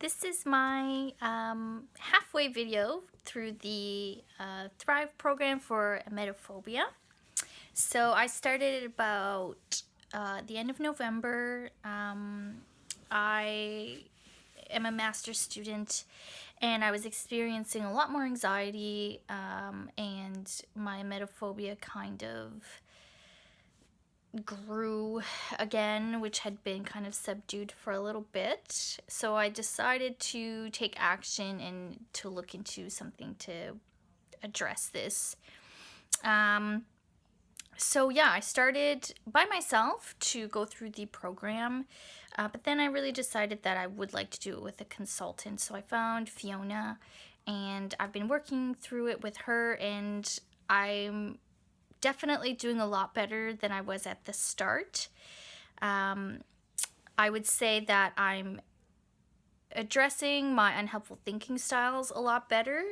This is my um, halfway video through the uh, Thrive program for emetophobia. So I started about uh, the end of November. Um, I am a master's student and I was experiencing a lot more anxiety um, and my emetophobia kind of grew again, which had been kind of subdued for a little bit. So I decided to take action and to look into something to address this. Um, so yeah, I started by myself to go through the program, uh, but then I really decided that I would like to do it with a consultant. So I found Fiona and I've been working through it with her and I'm definitely doing a lot better than I was at the start. Um, I would say that I'm addressing my unhelpful thinking styles a lot better.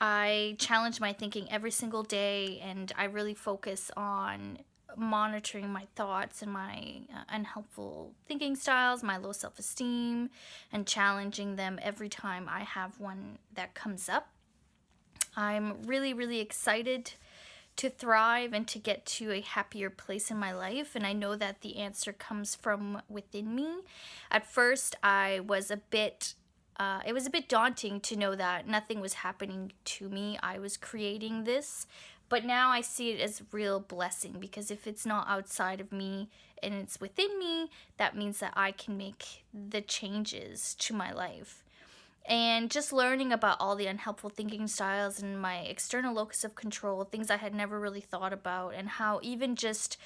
I challenge my thinking every single day and I really focus on monitoring my thoughts and my uh, unhelpful thinking styles, my low self-esteem, and challenging them every time I have one that comes up. I'm really, really excited to thrive and to get to a happier place in my life and I know that the answer comes from within me. At first I was a bit uh, it was a bit daunting to know that nothing was happening to me. I was creating this, but now I see it as real blessing because if it's not outside of me and it's within me, that means that I can make the changes to my life and just learning about all the unhelpful thinking styles and my external locus of control, things I had never really thought about, and how even just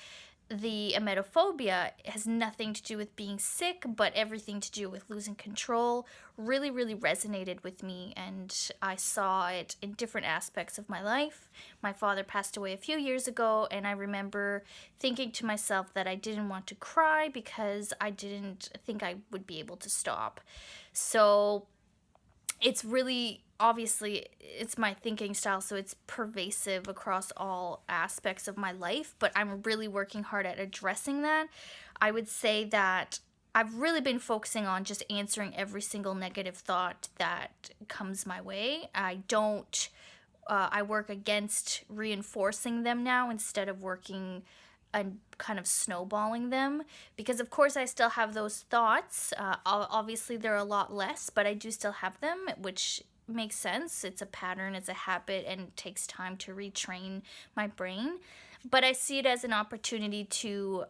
the emetophobia has nothing to do with being sick, but everything to do with losing control, really, really resonated with me. And I saw it in different aspects of my life. My father passed away a few years ago, and I remember thinking to myself that I didn't want to cry because I didn't think I would be able to stop. So it's really obviously it's my thinking style so it's pervasive across all aspects of my life but i'm really working hard at addressing that. I would say that i've really been focusing on just answering every single negative thought that comes my way. I don't uh, i work against reinforcing them now instead of working and kind of snowballing them because of course I still have those thoughts. Uh, obviously they're a lot less but I do still have them which makes sense. It's a pattern it's a habit and it takes time to retrain my brain. But I see it as an opportunity to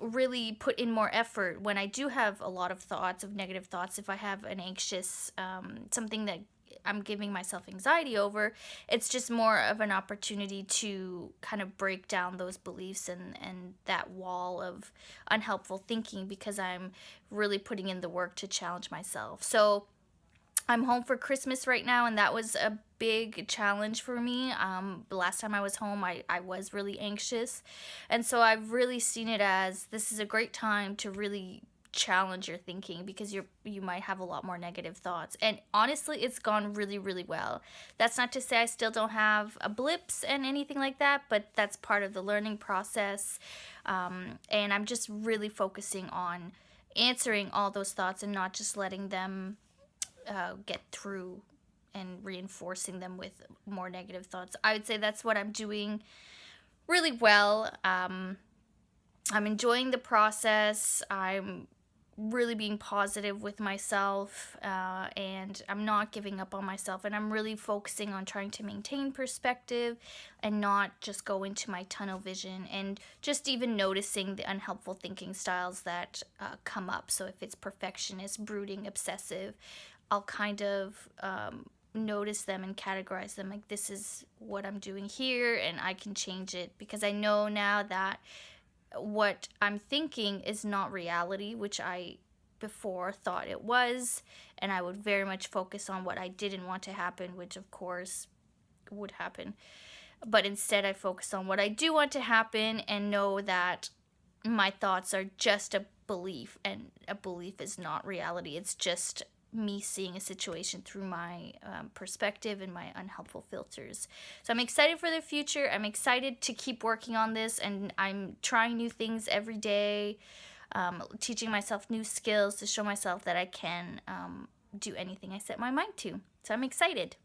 really put in more effort. When I do have a lot of thoughts of negative thoughts if I have an anxious um, something that I'm giving myself anxiety over. It's just more of an opportunity to kind of break down those beliefs and, and that wall of unhelpful thinking because I'm really putting in the work to challenge myself. So I'm home for Christmas right now, and that was a big challenge for me. Um, the last time I was home, I, I was really anxious. And so I've really seen it as this is a great time to really challenge your thinking because you're you might have a lot more negative thoughts. And honestly it's gone really really well. That's not to say i still don't have a blips and anything like that but that's part of the learning process. Um, and i'm just really focusing on answering all those thoughts and not just letting them uh, get through and reinforcing them with more negative thoughts. I would say that's what i'm doing really well. Um, i'm enjoying the process. I'm really being positive with myself uh, and I'm not giving up on myself and I'm really focusing on trying to maintain perspective and not just go into my tunnel vision and just even noticing the unhelpful thinking styles that uh, come up. So if it's perfectionist, brooding, obsessive, I'll kind of um, notice them and categorize them like this is what I'm doing here and I can change it because I know now that what I'm thinking is not reality, which I before thought it was, and I would very much focus on what I didn't want to happen, which of course would happen. But instead, I focus on what I do want to happen and know that my thoughts are just a belief, and a belief is not reality. It's just me seeing a situation through my um, perspective and my unhelpful filters. So I'm excited for the future. I'm excited to keep working on this and I'm trying new things every day, um, teaching myself new skills to show myself that I can um, do anything I set my mind to. So I'm excited.